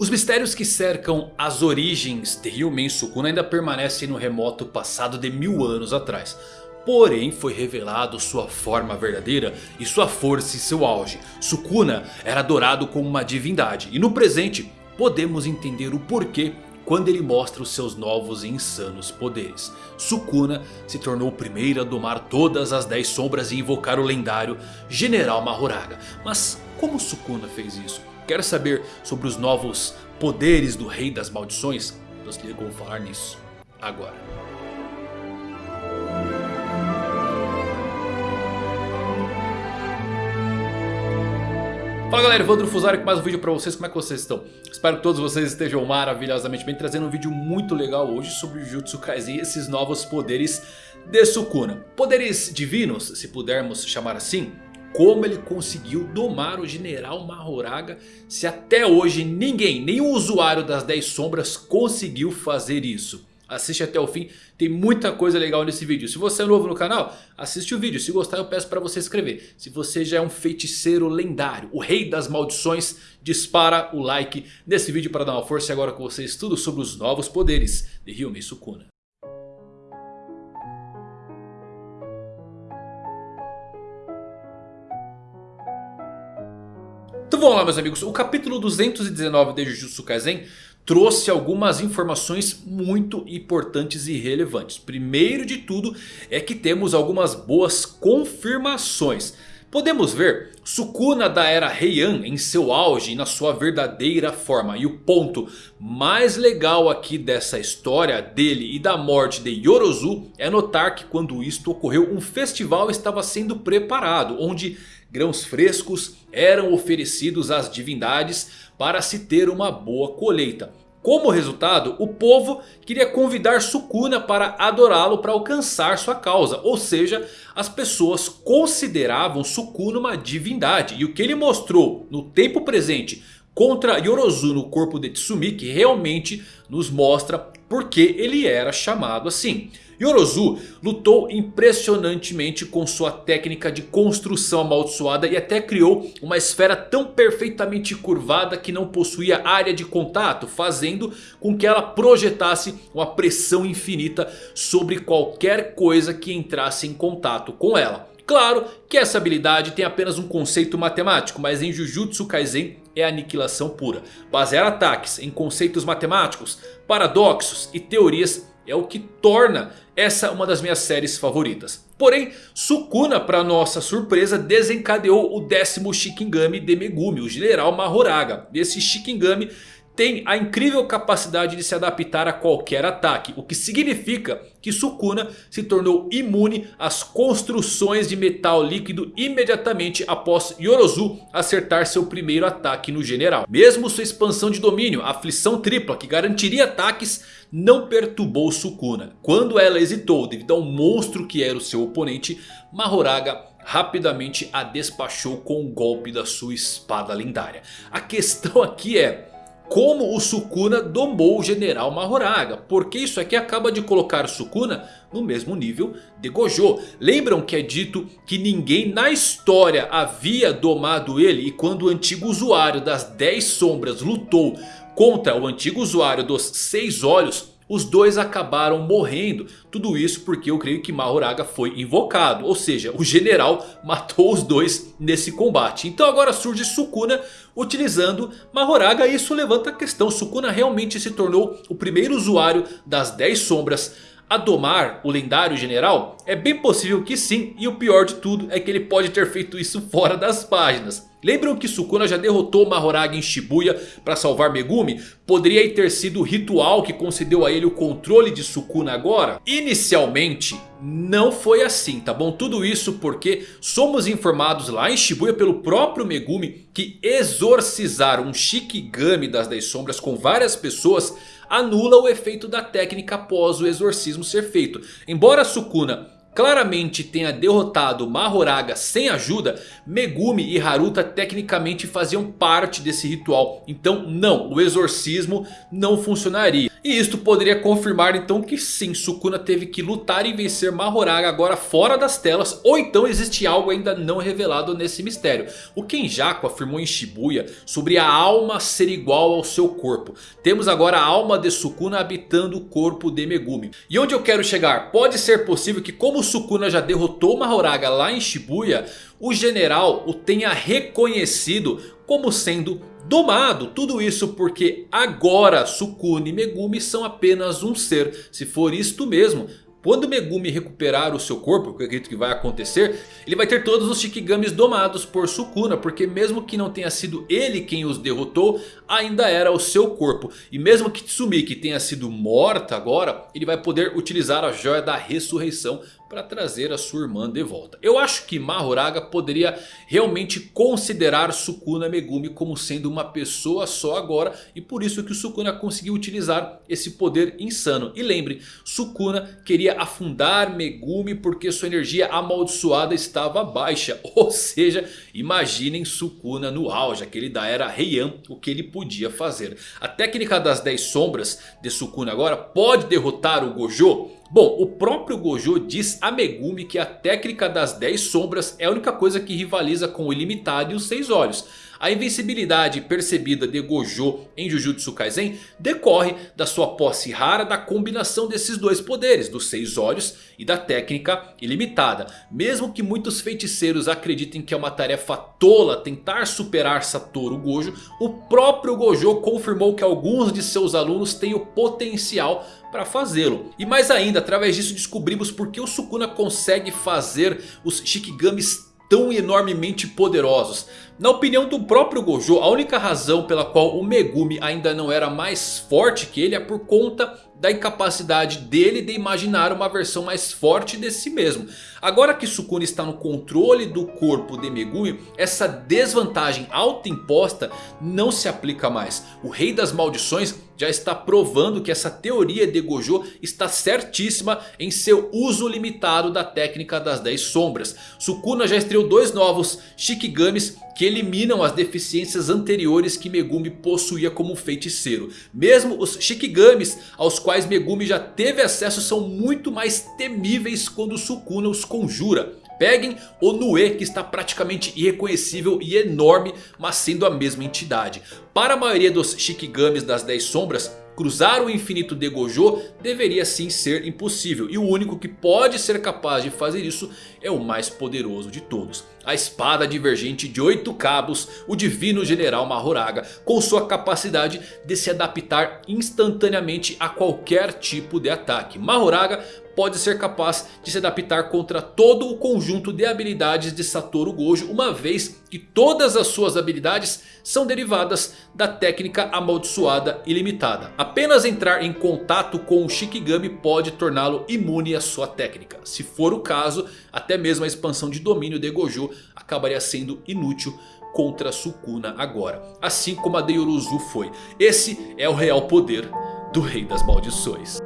Os mistérios que cercam as origens de Ryumen Sukuna ainda permanecem no remoto passado de mil anos atrás. Porém foi revelado sua forma verdadeira e sua força e seu auge. Sukuna era adorado como uma divindade e no presente podemos entender o porquê quando ele mostra os seus novos e insanos poderes. Sukuna se tornou o primeiro a domar todas as 10 sombras e invocar o lendário General Mahoraga. Mas como Sukuna fez isso? Quer saber sobre os novos poderes do Rei das Maldições? Nós vamos falar nisso agora. Fala galera, Evandro Fusari com mais um vídeo pra vocês, como é que vocês estão? Espero que todos vocês estejam maravilhosamente bem, trazendo um vídeo muito legal hoje sobre Jutsu Kaisen e esses novos poderes de Sukuna. Poderes divinos, se pudermos chamar assim, como ele conseguiu domar o General Mahoraga se até hoje ninguém, nenhum usuário das 10 sombras conseguiu fazer isso. Assiste até o fim, tem muita coisa legal nesse vídeo. Se você é novo no canal, assiste o vídeo. Se gostar eu peço para você inscrever. Se você já é um feiticeiro lendário, o rei das maldições, dispara o like nesse vídeo para dar uma força. E agora com vocês tudo sobre os novos poderes de Ryumei Sukuna. Vamos lá meus amigos, o capítulo 219 de Jujutsu Kaisen trouxe algumas informações muito importantes e relevantes. Primeiro de tudo é que temos algumas boas confirmações. Podemos ver Sukuna da era Heian em seu auge e na sua verdadeira forma. E o ponto mais legal aqui dessa história dele e da morte de Yorozu é notar que quando isto ocorreu um festival estava sendo preparado. Onde grãos frescos eram oferecidos às divindades para se ter uma boa colheita. Como resultado, o povo queria convidar Sukuna para adorá-lo para alcançar sua causa. Ou seja, as pessoas consideravam Sukuna uma divindade. E o que ele mostrou no tempo presente contra Yorozu no corpo de Tsumiki realmente nos mostra porque ele era chamado assim. Yorozu lutou impressionantemente com sua técnica de construção amaldiçoada e até criou uma esfera tão perfeitamente curvada que não possuía área de contato, fazendo com que ela projetasse uma pressão infinita sobre qualquer coisa que entrasse em contato com ela. Claro que essa habilidade tem apenas um conceito matemático, mas em Jujutsu Kaisen é aniquilação pura. Basear ataques em conceitos matemáticos, paradoxos e teorias é o que torna essa uma das minhas séries favoritas. Porém, Sukuna, para nossa surpresa, desencadeou o décimo Shikigami de Megumi, o General Mahoraga. Esse Shikigami tem a incrível capacidade de se adaptar a qualquer ataque. O que significa que Sukuna se tornou imune às construções de metal líquido imediatamente após Yorozu acertar seu primeiro ataque no general. Mesmo sua expansão de domínio, a aflição tripla que garantiria ataques, não perturbou Sukuna. Quando ela hesitou devido ao monstro que era o seu oponente, Mahoraga rapidamente a despachou com o golpe da sua espada lendária. A questão aqui é como o Sukuna domou o General Mahoraga. Porque isso aqui acaba de colocar o Sukuna no mesmo nível de Gojo. Lembram que é dito que ninguém na história havia domado ele. E quando o antigo usuário das 10 sombras lutou contra o antigo usuário dos 6 olhos os dois acabaram morrendo. Tudo isso porque eu creio que Mahoraga foi invocado. Ou seja, o general matou os dois nesse combate. Então agora surge Sukuna utilizando Mahoraga. E isso levanta a questão. Sukuna realmente se tornou o primeiro usuário das 10 sombras a domar o lendário general? É bem possível que sim. E o pior de tudo é que ele pode ter feito isso fora das páginas. Lembram que Sukuna já derrotou Mahoraga em Shibuya para salvar Megumi? Poderia ter sido o ritual que concedeu a ele o controle de Sukuna agora? Inicialmente não foi assim, tá bom? Tudo isso porque somos informados lá em Shibuya pelo próprio Megumi que exorcizar um Shikigami das 10 sombras com várias pessoas anula o efeito da técnica após o exorcismo ser feito. Embora Sukuna claramente tenha derrotado Mahoraga sem ajuda, Megumi e Haruta tecnicamente faziam parte desse ritual. Então não, o exorcismo não funcionaria. E isto poderia confirmar então que sim, Sukuna teve que lutar e vencer Mahoraga agora fora das telas. Ou então existe algo ainda não revelado nesse mistério. O Kenjaku afirmou em Shibuya sobre a alma ser igual ao seu corpo. Temos agora a alma de Sukuna habitando o corpo de Megumi. E onde eu quero chegar? Pode ser possível que como Sukuna já derrotou Mahoraga lá em Shibuya. O general o tenha reconhecido como sendo domado. Tudo isso porque agora Sukuna e Megumi são apenas um ser. Se for isto mesmo, quando Megumi recuperar o seu corpo, que eu acredito que vai acontecer, ele vai ter todos os Shikigamis domados por Sukuna. Porque mesmo que não tenha sido ele quem os derrotou, ainda era o seu corpo. E mesmo que Tsumiki tenha sido morta agora, ele vai poder utilizar a Joia da Ressurreição para trazer a sua irmã de volta. Eu acho que Mahoraga poderia realmente considerar Sukuna Megumi como sendo uma pessoa só agora. E por isso que o Sukuna conseguiu utilizar esse poder insano. E lembre, Sukuna queria afundar Megumi porque sua energia amaldiçoada estava baixa. Ou seja, imaginem Sukuna no auge, aquele da era Heian, o que ele podia fazer. A técnica das 10 sombras de Sukuna agora pode derrotar o Gojo? Bom, o próprio Gojo diz a Megumi que a técnica das 10 sombras é a única coisa que rivaliza com o ilimitado e os 6 olhos. A invencibilidade percebida de Gojo em Jujutsu Kaisen decorre da sua posse rara da combinação desses dois poderes, dos seis olhos e da técnica ilimitada. Mesmo que muitos feiticeiros acreditem que é uma tarefa tola tentar superar Satoru Gojo, o próprio Gojo confirmou que alguns de seus alunos têm o potencial para fazê-lo. E mais ainda, através disso descobrimos porque o Sukuna consegue fazer os Shikigamis tão enormemente poderosos. Na opinião do próprio Gojo, a única razão pela qual o Megumi ainda não era mais forte que ele é por conta da incapacidade dele de imaginar uma versão mais forte de si mesmo. Agora que Sukuna está no controle do corpo de Megumi, essa desvantagem autoimposta não se aplica mais. O Rei das Maldições já está provando que essa teoria de Gojo está certíssima em seu uso limitado da técnica das 10 sombras. Sukuna já estreou dois novos Shikigamis que eliminam as deficiências anteriores que Megumi possuía como feiticeiro. Mesmo os Shikigamis aos quais Megumi já teve acesso são muito mais temíveis quando Sukuna os conjura. Peguem o Nue que está praticamente irreconhecível e enorme, mas sendo a mesma entidade. Para a maioria dos Shikigamis das 10 sombras, cruzar o infinito de Gojo deveria sim ser impossível. E o único que pode ser capaz de fazer isso é o mais poderoso de todos. A espada divergente de 8 cabos, o divino general Mahoraga, com sua capacidade de se adaptar instantaneamente a qualquer tipo de ataque. Mahoraga pode ser capaz de se adaptar contra todo o conjunto de habilidades de Satoru Gojo. Uma vez que todas as suas habilidades são derivadas da técnica amaldiçoada ilimitada. Apenas entrar em contato com o Shikigami pode torná-lo imune à sua técnica. Se for o caso, até mesmo a expansão de domínio de Gojo acabaria sendo inútil contra Sukuna agora. Assim como a de Yoruzu foi. Esse é o real poder do Rei das Maldições.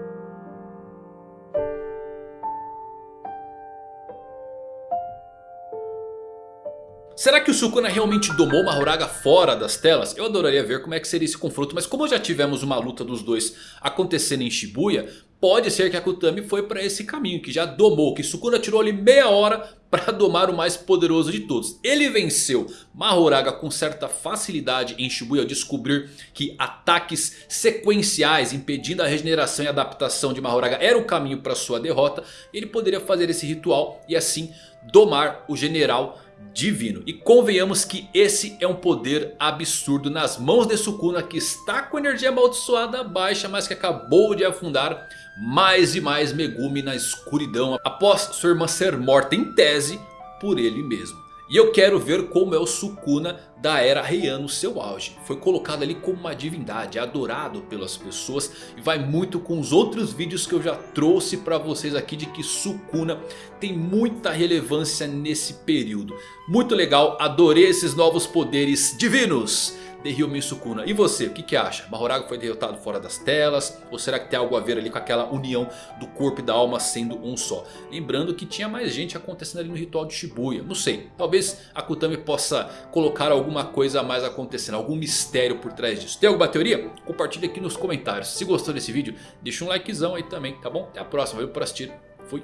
Será que o Sukuna realmente domou Mahoraga fora das telas? Eu adoraria ver como é que seria esse confronto. Mas como já tivemos uma luta dos dois acontecendo em Shibuya. Pode ser que a Kutami foi para esse caminho. Que já domou. Que Sukuna tirou ali meia hora para domar o mais poderoso de todos. Ele venceu Mahoraga com certa facilidade em Shibuya ao descobrir que ataques sequenciais impedindo a regeneração e adaptação de Mahoraga era o caminho para sua derrota. Ele poderia fazer esse ritual e assim domar o general divino. E convenhamos que esse é um poder absurdo nas mãos de Sukuna que está com energia amaldiçoada baixa, mas que acabou de afundar mais e mais Megumi na escuridão após sua irmã ser morta em tese por ele mesmo. E eu quero ver como é o Sukuna da era Heian no seu auge. Foi colocado ali como uma divindade, adorado pelas pessoas. E vai muito com os outros vídeos que eu já trouxe para vocês aqui de que Sukuna tem muita relevância nesse período. Muito legal, adorei esses novos poderes divinos de Ryomen Sukuna. E você, o que, que acha? Mahoraga foi derrotado fora das telas? Ou será que tem algo a ver ali com aquela união do corpo e da alma sendo um só? Lembrando que tinha mais gente acontecendo ali no ritual de Shibuya. Não sei, talvez a Kutami possa colocar alguma coisa a mais acontecendo. Algum mistério por trás disso. Tem alguma teoria? Compartilha aqui nos comentários. Se gostou desse vídeo, deixa um likezão aí também, tá bom? Até a próxima, valeu por assistir. Fui.